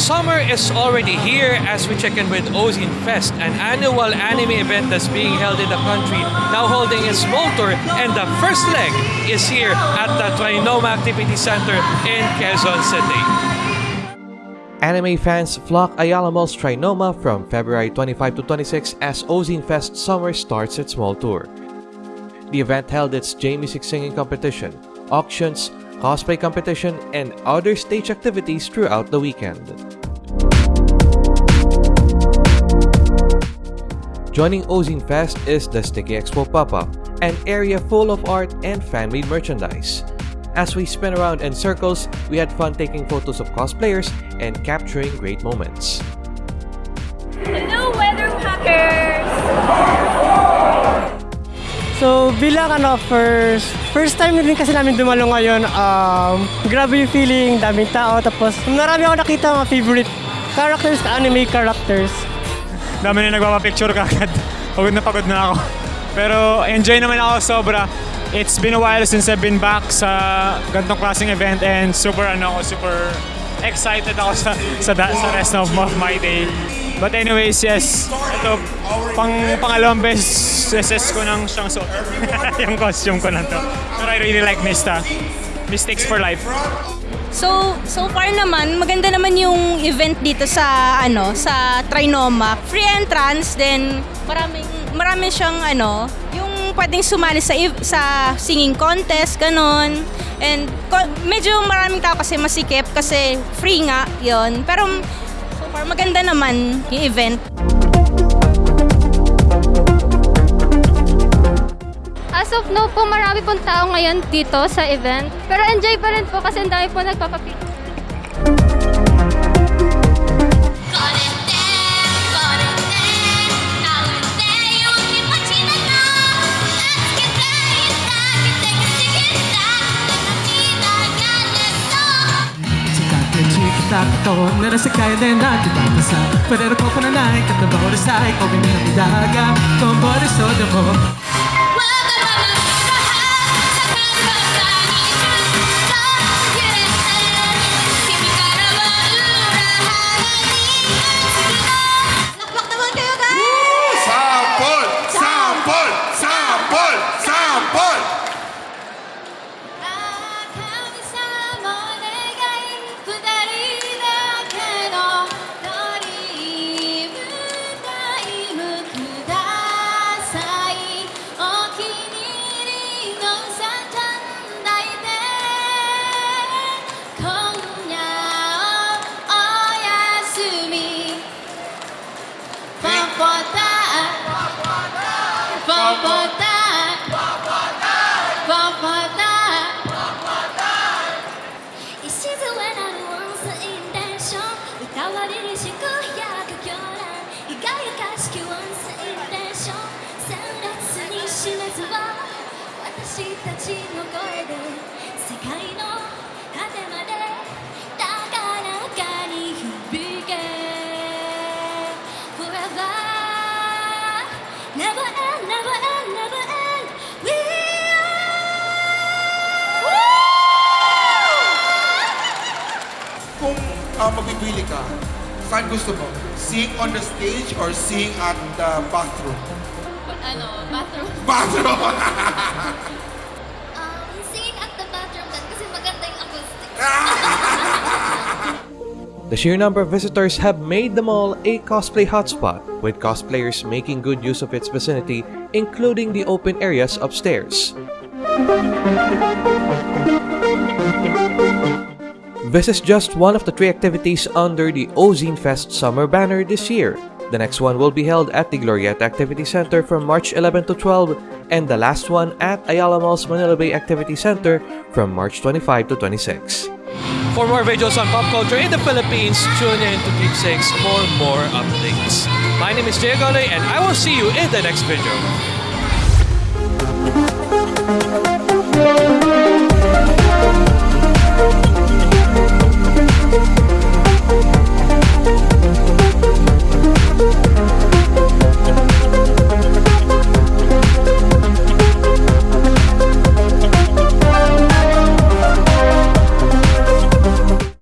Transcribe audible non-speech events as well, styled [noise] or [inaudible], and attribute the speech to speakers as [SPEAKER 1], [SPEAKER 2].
[SPEAKER 1] Summer is already here as we check in with Ozine Fest, an annual anime event that's being held in the country, now holding its small tour, and the first leg is here at the Trinoma Activity Center in Quezon City. Anime fans flock Ayala Mall's Trinoma from February 25 to 26 as Ozine Fest Summer starts its small tour. The event held its J-Music singing competition, auctions, cosplay competition, and other stage activities throughout the weekend. Joining Ozine Fest is the Sticky Expo Pop-Up, an area full of art and fan-made merchandise. As we spin around in circles, we had fun taking photos of cosplayers and capturing great moments.
[SPEAKER 2] Hello, Weather Packers!
[SPEAKER 3] So bilang ano, first, first time din kasi namin dumalo ngayon, um, grabe yung feeling, daming tao, tapos marami ako nakita mga favorite characters, anime characters.
[SPEAKER 4] dami na nagpapapicture kagad. [laughs] Pagod na pagod na ako. Pero enjoy naman ako sobra. It's been a while since I've been back sa gantong klaseng event and super ano ako, super excited ako sa sa, da- sa rest of my day. But anyways, yes, ito, pang pangalawang beses SS ko nang siyang suot. [laughs] yung costume ko na to. Pero I really like Mista. Mistakes for life.
[SPEAKER 2] So, so far naman, maganda naman yung event dito sa, ano, sa Trinoma. Free entrance, then maraming, marami siyang, ano, yung pwedeng sumali sa, sa singing contest, ganon. And medyo maraming tao kasi masikip kasi free nga yon Pero so far, maganda naman yung event.
[SPEAKER 5] as of now po, marami pong tao ngayon dito sa event. Pero enjoy pa rin po kasi ang dami po nagpapapicture.
[SPEAKER 6] takto na nasa kaya na na Tibabasa Parero ko pananay Katlabaw na sa'y Kawin na daga Kung mo
[SPEAKER 7] Bogotá, Bogotá, Bogotá, Bogotá. It's just when I was in that show, 歌われる祝約狂乱、輝かしき once in that show、鮮烈に知らずは私たちの声で世界の果てまで高らかに響け Forever, never.
[SPEAKER 8] Kung uh, magpipili ka, saan gusto mo? Sing on the stage or sing at the bathroom?
[SPEAKER 7] Ano, bathroom? [laughs]
[SPEAKER 8] Bathroom!
[SPEAKER 7] Um, singing at the bathroom din kasi maganda yung acoustic. [laughs]
[SPEAKER 1] The sheer number of visitors have made the mall a cosplay hotspot, with cosplayers making good use of its vicinity, including the open areas upstairs. This is just one of the three activities under the Ozine Fest summer banner this year. The next one will be held at the Glorieta Activity Center from March 11 to 12, and the last one at Ayala Mall's Manila Bay Activity Center from March 25 to 26. For more videos on pop culture in the Philippines, tune in to Keepsakes for more updates. My name is Jay Gole, and I will see you in the next video.